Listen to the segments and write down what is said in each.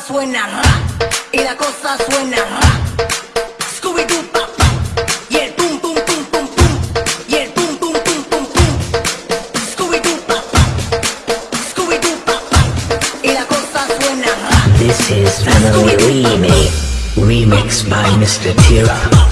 suena ra y la cosa suena ra. Scooby Doo pa pa y el pum pum pum pum pum y el pum pum pum pum pum. Scooby Doo pa pa Scooby Doo pa pa y la cosa suena ra. This is Family Remix, remixed by Mr. Tira.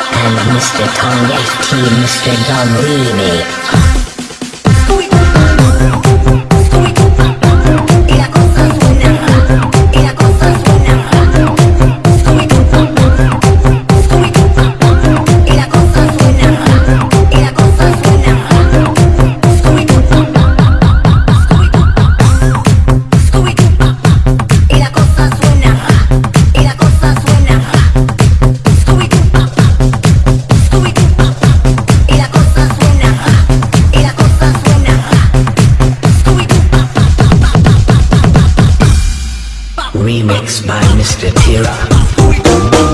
Mr. Tong FT, Mr. Dom Remix. By Mr. Tira.